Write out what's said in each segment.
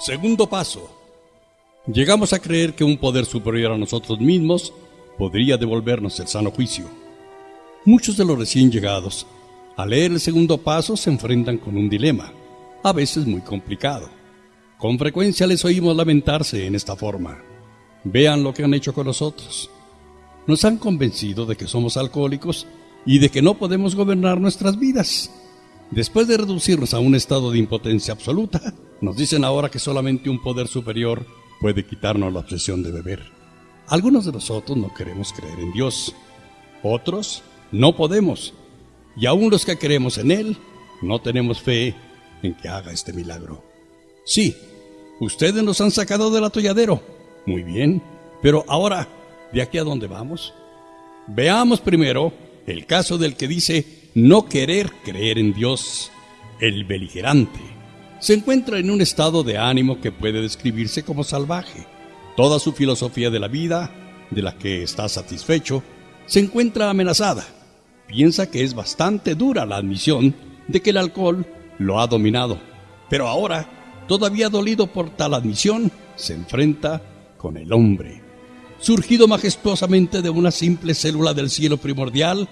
Segundo paso. Llegamos a creer que un poder superior a nosotros mismos podría devolvernos el sano juicio. Muchos de los recién llegados, al leer el segundo paso, se enfrentan con un dilema, a veces muy complicado. Con frecuencia les oímos lamentarse en esta forma. Vean lo que han hecho con nosotros. Nos han convencido de que somos alcohólicos y de que no podemos gobernar nuestras vidas. Después de reducirnos a un estado de impotencia absoluta, nos dicen ahora que solamente un poder superior puede quitarnos la obsesión de beber. Algunos de nosotros no queremos creer en Dios, otros no podemos, y aún los que creemos en Él, no tenemos fe en que haga este milagro. Sí, ustedes nos han sacado del atolladero, muy bien, pero ahora, ¿de aquí a dónde vamos? Veamos primero el caso del que dice no querer creer en Dios, el beligerante se encuentra en un estado de ánimo que puede describirse como salvaje. Toda su filosofía de la vida, de la que está satisfecho, se encuentra amenazada. Piensa que es bastante dura la admisión de que el alcohol lo ha dominado. Pero ahora, todavía dolido por tal admisión, se enfrenta con el hombre, surgido majestuosamente de una simple célula del cielo primordial,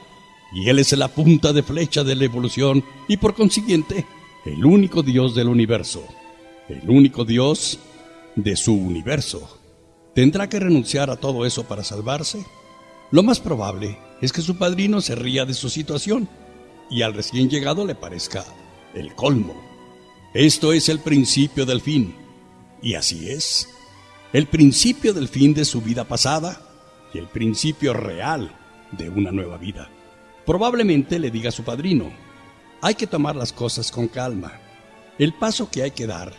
y él es la punta de flecha de la evolución y por consiguiente el único Dios del universo, el único Dios de su universo. ¿Tendrá que renunciar a todo eso para salvarse? Lo más probable es que su padrino se ría de su situación y al recién llegado le parezca el colmo. Esto es el principio del fin. Y así es. El principio del fin de su vida pasada y el principio real de una nueva vida. Probablemente le diga a su padrino, hay que tomar las cosas con calma. El paso que hay que dar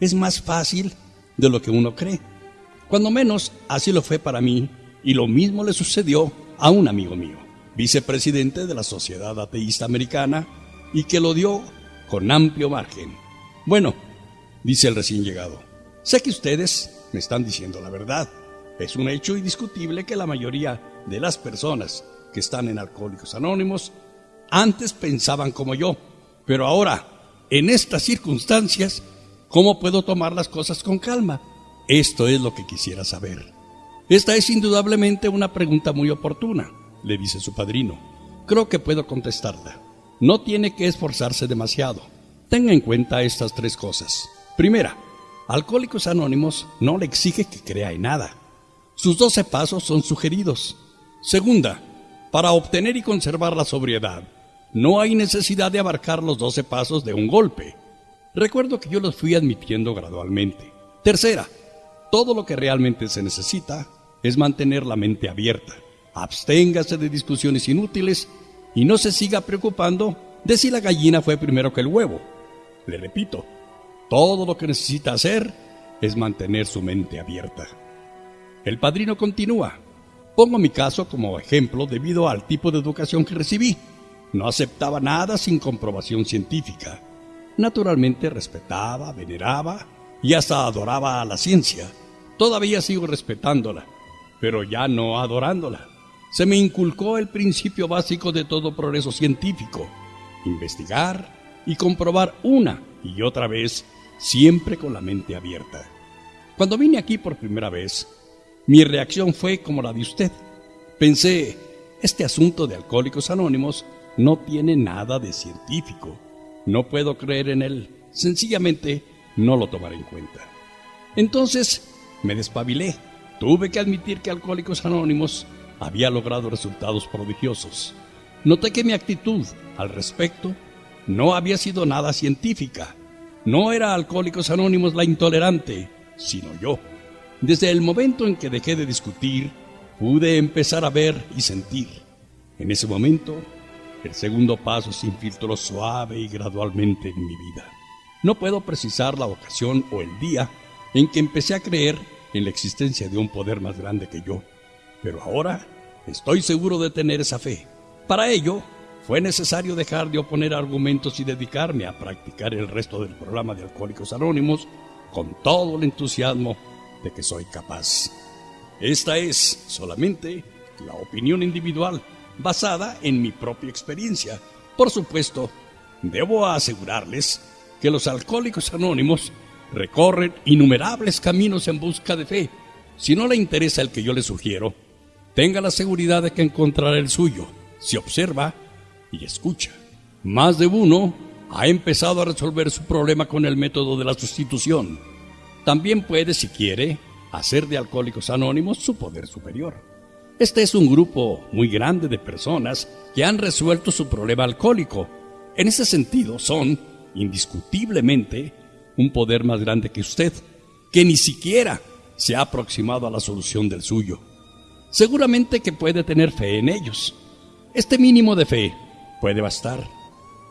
es más fácil de lo que uno cree. Cuando menos así lo fue para mí y lo mismo le sucedió a un amigo mío, vicepresidente de la Sociedad Ateísta Americana y que lo dio con amplio margen. Bueno, dice el recién llegado, sé que ustedes me están diciendo la verdad. Es un hecho indiscutible que la mayoría de las personas que están en Alcohólicos Anónimos antes pensaban como yo, pero ahora, en estas circunstancias, ¿cómo puedo tomar las cosas con calma? Esto es lo que quisiera saber. Esta es indudablemente una pregunta muy oportuna, le dice su padrino. Creo que puedo contestarla. No tiene que esforzarse demasiado. Tenga en cuenta estas tres cosas. Primera, Alcohólicos Anónimos no le exige que crea en nada. Sus doce pasos son sugeridos. Segunda, para obtener y conservar la sobriedad, no hay necesidad de abarcar los doce pasos de un golpe. Recuerdo que yo los fui admitiendo gradualmente. Tercera, todo lo que realmente se necesita es mantener la mente abierta. Absténgase de discusiones inútiles y no se siga preocupando de si la gallina fue primero que el huevo. Le repito, todo lo que necesita hacer es mantener su mente abierta. El padrino continúa. Pongo mi caso como ejemplo debido al tipo de educación que recibí. No aceptaba nada sin comprobación científica. Naturalmente respetaba, veneraba y hasta adoraba a la ciencia. Todavía sigo respetándola, pero ya no adorándola. Se me inculcó el principio básico de todo progreso científico, investigar y comprobar una y otra vez, siempre con la mente abierta. Cuando vine aquí por primera vez, mi reacción fue como la de usted. Pensé, este asunto de alcohólicos anónimos no tiene nada de científico. No puedo creer en él. Sencillamente no lo tomaré en cuenta. Entonces me despabilé. Tuve que admitir que Alcohólicos Anónimos había logrado resultados prodigiosos. Noté que mi actitud al respecto no había sido nada científica. No era Alcohólicos Anónimos la intolerante, sino yo. Desde el momento en que dejé de discutir, pude empezar a ver y sentir. En ese momento el segundo paso se infiltró suave y gradualmente en mi vida. No puedo precisar la ocasión o el día en que empecé a creer en la existencia de un poder más grande que yo, pero ahora estoy seguro de tener esa fe. Para ello, fue necesario dejar de oponer argumentos y dedicarme a practicar el resto del programa de Alcohólicos Anónimos con todo el entusiasmo de que soy capaz. Esta es solamente la opinión individual basada en mi propia experiencia. Por supuesto, debo asegurarles que los alcohólicos anónimos recorren innumerables caminos en busca de fe. Si no le interesa el que yo le sugiero, tenga la seguridad de que encontrará el suyo si observa y escucha. Más de uno ha empezado a resolver su problema con el método de la sustitución. También puede, si quiere, hacer de Alcohólicos Anónimos su poder superior. Este es un grupo muy grande de personas que han resuelto su problema alcohólico. En ese sentido, son, indiscutiblemente, un poder más grande que usted, que ni siquiera se ha aproximado a la solución del suyo. Seguramente que puede tener fe en ellos. Este mínimo de fe puede bastar.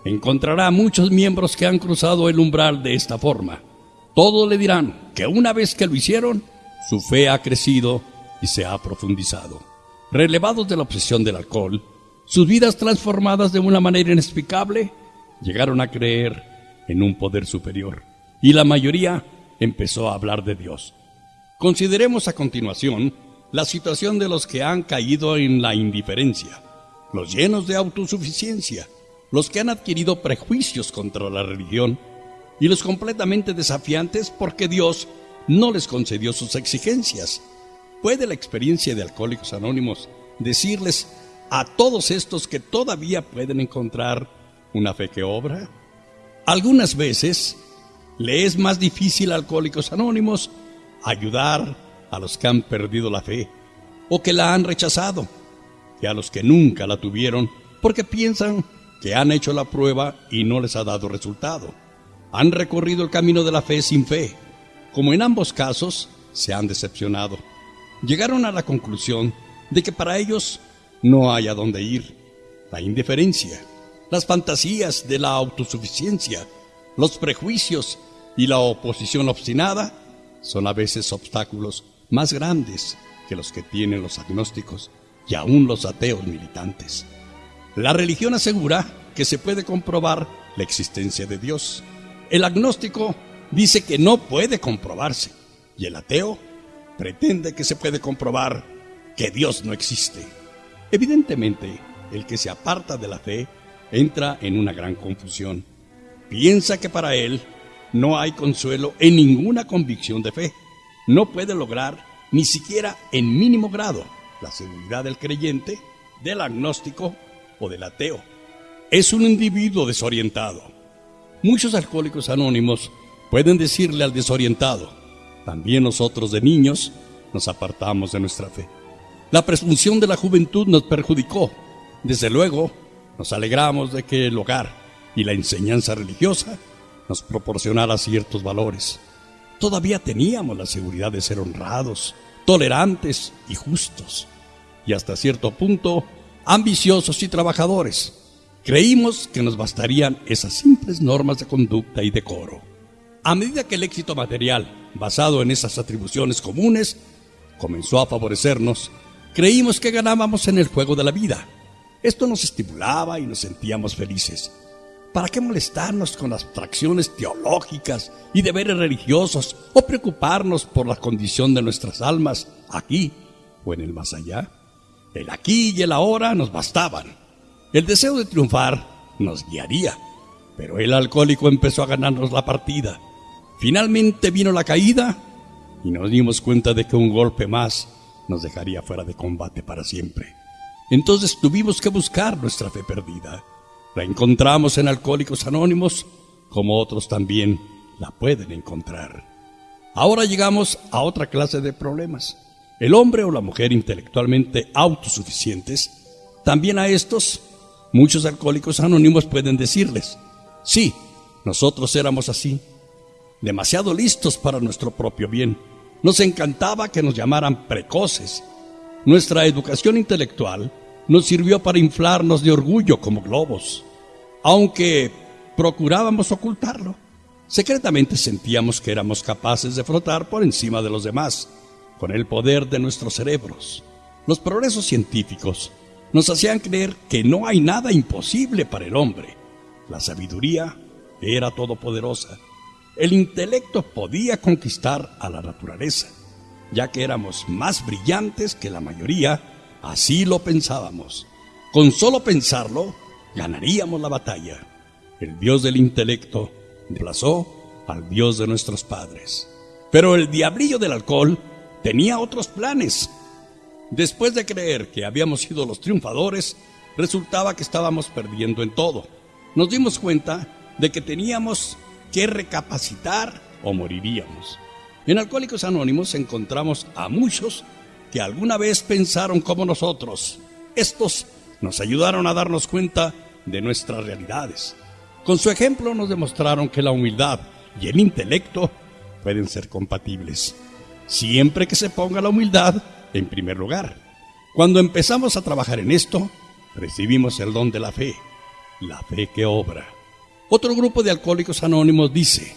Encontrará muchos miembros que han cruzado el umbral de esta forma. Todos le dirán que una vez que lo hicieron, su fe ha crecido y se ha profundizado. Relevados de la obsesión del alcohol, sus vidas transformadas de una manera inexplicable, llegaron a creer en un poder superior y la mayoría empezó a hablar de Dios. Consideremos a continuación la situación de los que han caído en la indiferencia, los llenos de autosuficiencia, los que han adquirido prejuicios contra la religión y los completamente desafiantes porque Dios no les concedió sus exigencias. ¿Puede la experiencia de Alcohólicos Anónimos decirles a todos estos que todavía pueden encontrar una fe que obra? Algunas veces le es más difícil a Alcohólicos Anónimos ayudar a los que han perdido la fe o que la han rechazado, que a los que nunca la tuvieron porque piensan que han hecho la prueba y no les ha dado resultado. Han recorrido el camino de la fe sin fe. Como en ambos casos, se han decepcionado. Llegaron a la conclusión de que para ellos no hay a dónde ir. La indiferencia, las fantasías de la autosuficiencia, los prejuicios y la oposición obstinada son a veces obstáculos más grandes que los que tienen los agnósticos y aún los ateos militantes. La religión asegura que se puede comprobar la existencia de Dios. El agnóstico dice que no puede comprobarse y el ateo pretende que se puede comprobar que Dios no existe. Evidentemente, el que se aparta de la fe entra en una gran confusión. Piensa que para él no hay consuelo en ninguna convicción de fe. No puede lograr ni siquiera en mínimo grado la seguridad del creyente, del agnóstico o del ateo. Es un individuo desorientado. Muchos alcohólicos anónimos pueden decirle al desorientado, también nosotros de niños nos apartamos de nuestra fe. La presunción de la juventud nos perjudicó. Desde luego, nos alegramos de que el hogar y la enseñanza religiosa nos proporcionara ciertos valores. Todavía teníamos la seguridad de ser honrados, tolerantes y justos, y hasta cierto punto ambiciosos y trabajadores. Creímos que nos bastarían esas simples normas de conducta y decoro. A medida que el éxito material, basado en esas atribuciones comunes, comenzó a favorecernos, creímos que ganábamos en el juego de la vida. Esto nos estimulaba y nos sentíamos felices. ¿Para qué molestarnos con abstracciones teológicas y deberes religiosos o preocuparnos por la condición de nuestras almas aquí o en el más allá? El aquí y el ahora nos bastaban. El deseo de triunfar nos guiaría, pero el alcohólico empezó a ganarnos la partida. Finalmente vino la caída y nos dimos cuenta de que un golpe más nos dejaría fuera de combate para siempre. Entonces tuvimos que buscar nuestra fe perdida la encontramos en Alcohólicos Anónimos, como otros también la pueden encontrar. Ahora llegamos a otra clase de problemas. El hombre o la mujer intelectualmente autosuficientes, también a estos, muchos alcohólicos anónimos pueden decirles, sí, nosotros éramos así, demasiado listos para nuestro propio bien. Nos encantaba que nos llamaran precoces. Nuestra educación intelectual nos sirvió para inflarnos de orgullo como globos. Aunque procurábamos ocultarlo, secretamente sentíamos que éramos capaces de flotar por encima de los demás, con el poder de nuestros cerebros. Los progresos científicos nos hacían creer que no hay nada imposible para el hombre. La sabiduría era todopoderosa. El intelecto podía conquistar a la naturaleza, ya que éramos más brillantes que la mayoría Así lo pensábamos. Con solo pensarlo, ganaríamos la batalla. El dios del intelecto reemplazó al Dios de nuestros padres. Pero el diablillo del alcohol tenía otros planes. Después de creer que habíamos sido los triunfadores, resultaba que estábamos perdiendo en todo. Nos dimos cuenta de que teníamos que recapacitar o moriríamos. En Alcohólicos Anónimos encontramos a muchos que alguna vez pensaron como nosotros. Estos nos ayudaron a darnos cuenta de nuestras realidades. Con su ejemplo nos demostraron que la humildad y el intelecto pueden ser compatibles, siempre que se ponga la humildad en primer lugar. Cuando empezamos a trabajar en esto, recibimos el don de la fe, la fe que obra. Otro grupo de alcohólicos anónimos dice,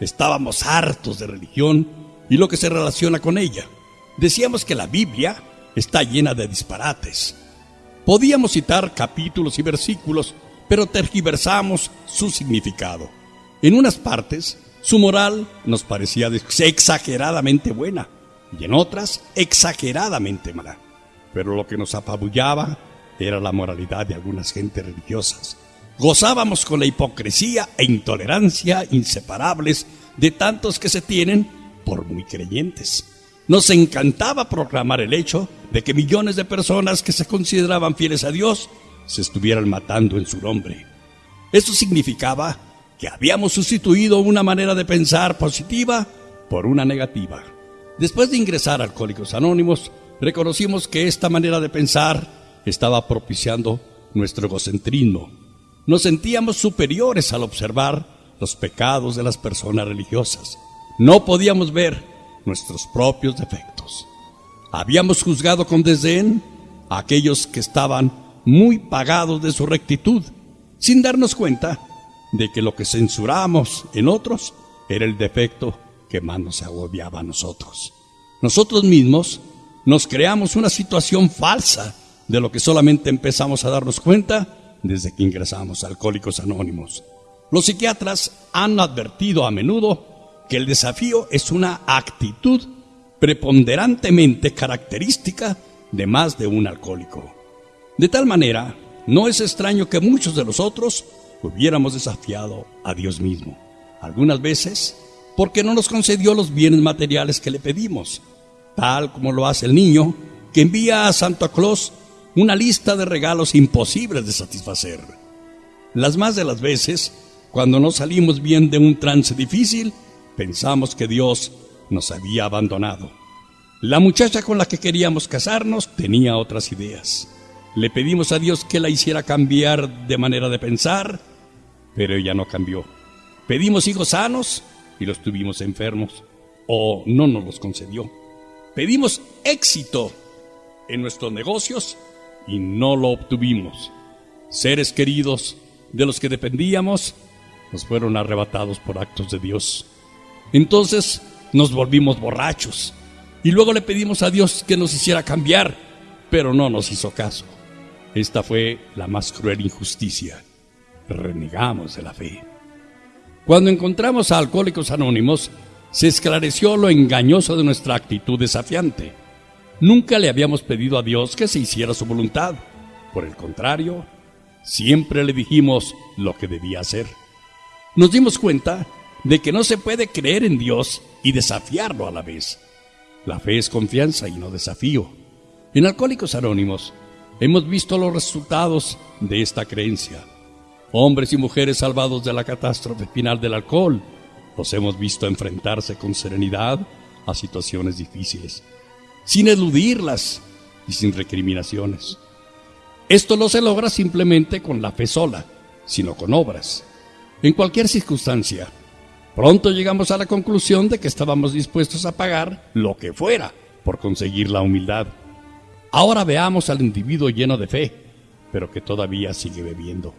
estábamos hartos de religión y lo que se relaciona con ella. Decíamos que la Biblia está llena de disparates. Podíamos citar capítulos y versículos, pero tergiversamos su significado. En unas partes, su moral nos parecía exageradamente buena y en otras exageradamente mala. Pero lo que nos apabullaba era la moralidad de algunas gentes religiosas. Gozábamos con la hipocresía e intolerancia inseparables de tantos que se tienen por muy creyentes. Nos encantaba proclamar el hecho de que millones de personas que se consideraban fieles a Dios se estuvieran matando en su nombre. Esto significaba que habíamos sustituido una manera de pensar positiva por una negativa. Después de ingresar a Alcohólicos Anónimos, reconocimos que esta manera de pensar estaba propiciando nuestro egocentrismo. Nos sentíamos superiores al observar los pecados de las personas religiosas. No podíamos ver nuestros propios defectos. Habíamos juzgado con desdén a aquellos que estaban muy pagados de su rectitud, sin darnos cuenta de que lo que censuramos en otros era el defecto que más nos agobiaba a nosotros. Nosotros mismos nos creamos una situación falsa de lo que solamente empezamos a darnos cuenta desde que ingresamos Alcohólicos Anónimos. Los psiquiatras han advertido a menudo que el desafío es una actitud preponderantemente característica de más de un alcohólico. De tal manera, no es extraño que muchos de nosotros hubiéramos desafiado a Dios mismo. Algunas veces porque no nos concedió los bienes materiales que le pedimos, tal como lo hace el niño que envía a Santa Claus una lista de regalos imposibles de satisfacer. Las más de las veces, cuando no salimos bien de un trance difícil, pensamos que Dios nos había abandonado. La muchacha con la que queríamos casarnos tenía otras ideas. Le pedimos a Dios que la hiciera cambiar de manera de pensar, pero ella no cambió. Pedimos hijos sanos y los tuvimos enfermos, o no nos los concedió. Pedimos éxito en nuestros negocios y no lo obtuvimos. Seres queridos de los que dependíamos nos fueron arrebatados por actos de Dios. Entonces nos volvimos borrachos y luego le pedimos a Dios que nos hiciera cambiar, pero no nos hizo caso. Esta fue la más cruel injusticia. Renegamos de la fe. Cuando encontramos a Alcohólicos Anónimos, se esclareció lo engañoso de nuestra actitud desafiante. Nunca le habíamos pedido a Dios que se hiciera su voluntad. Por el contrario, siempre le dijimos lo que debía hacer. Nos dimos cuenta de que no se puede creer en Dios y desafiarlo a la vez. La fe es confianza y no desafío. En Alcohólicos Anónimos hemos visto los resultados de esta creencia. Hombres y mujeres salvados de la catástrofe final del alcohol los hemos visto enfrentarse con serenidad a situaciones difíciles, sin eludirlas y sin recriminaciones. Esto no se logra simplemente con la fe sola, sino con obras. En cualquier circunstancia, Pronto llegamos a la conclusión de que estábamos dispuestos a pagar lo que fuera por conseguir la humildad. Ahora veamos al individuo lleno de fe, pero que todavía sigue bebiendo.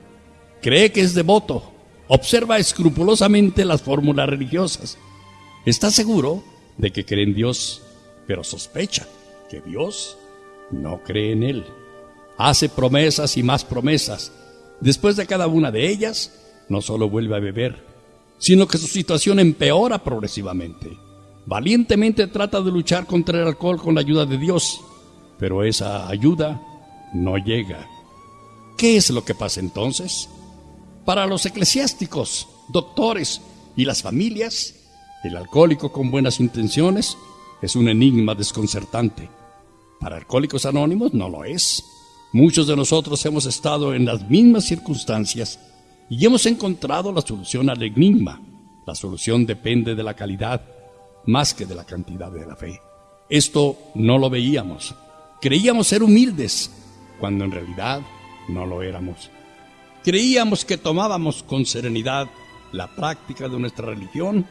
Cree que es devoto, observa escrupulosamente las fórmulas religiosas. Está seguro de que cree en Dios, pero sospecha que Dios no cree en él. Hace promesas y más promesas. Después de cada una de ellas, no solo vuelve a beber, sino que su situación empeora progresivamente. Valientemente trata de luchar contra el alcohol con la ayuda de Dios, pero esa ayuda no llega. ¿Qué es lo que pasa entonces? Para los eclesiásticos, doctores y las familias, el alcohólico con buenas intenciones es un enigma desconcertante. Para Alcohólicos Anónimos no lo es. Muchos de nosotros hemos estado en las mismas circunstancias y hemos encontrado la solución al enigma. La solución depende de la calidad más que de la cantidad de la fe. Esto no lo veíamos. Creíamos ser humildes, cuando en realidad no lo éramos. Creíamos que tomábamos con serenidad la práctica de nuestra religión,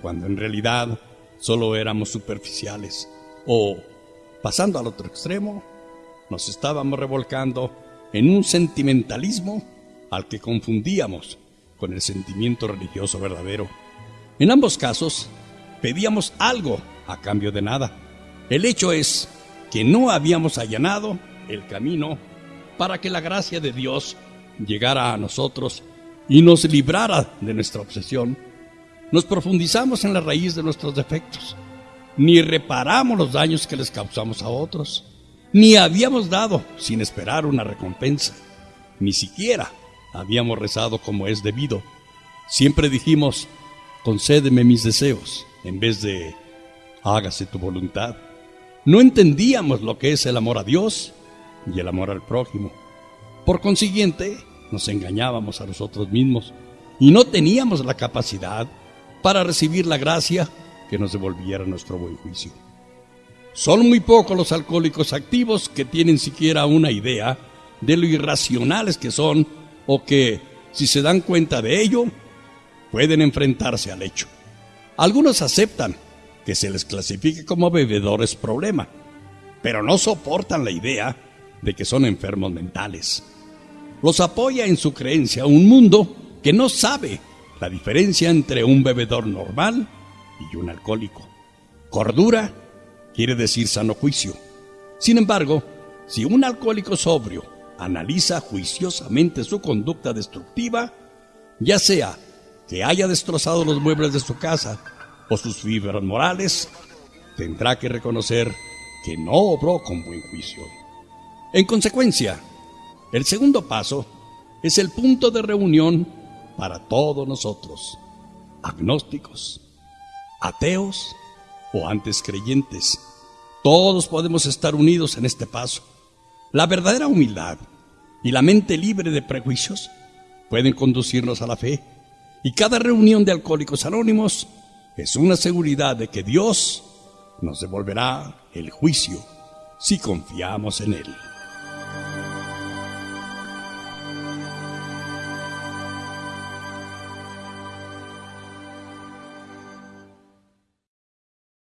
cuando en realidad solo éramos superficiales. O, pasando al otro extremo, nos estábamos revolcando en un sentimentalismo al que confundíamos con el sentimiento religioso verdadero. En ambos casos, pedíamos algo a cambio de nada. El hecho es que no habíamos allanado el camino para que la gracia de Dios llegara a nosotros y nos librara de nuestra obsesión. Nos profundizamos en la raíz de nuestros defectos, ni reparamos los daños que les causamos a otros, ni habíamos dado sin esperar una recompensa, ni siquiera habíamos rezado como es debido. Siempre dijimos, concédeme mis deseos, en vez de, hágase tu voluntad. No entendíamos lo que es el amor a Dios y el amor al prójimo. Por consiguiente, nos engañábamos a nosotros mismos y no teníamos la capacidad para recibir la gracia que nos devolviera nuestro buen juicio. Son muy pocos los alcohólicos activos que tienen siquiera una idea de lo irracionales que son o que, si se dan cuenta de ello, pueden enfrentarse al hecho. Algunos aceptan que se les clasifique como bebedores problema, pero no soportan la idea de que son enfermos mentales. Los apoya en su creencia un mundo que no sabe la diferencia entre un bebedor normal y un alcohólico. Cordura quiere decir sano juicio. Sin embargo, si un alcohólico sobrio analiza juiciosamente su conducta destructiva, ya sea que haya destrozado los muebles de su casa o sus fibras morales, tendrá que reconocer que no obró con buen juicio. En consecuencia, el segundo paso es el punto de reunión para todos nosotros, agnósticos, ateos o antes creyentes. Todos podemos estar unidos en este paso. La verdadera humildad y la mente libre de prejuicios pueden conducirnos a la fe. Y cada reunión de alcohólicos anónimos es una seguridad de que Dios nos devolverá el juicio si confiamos en Él.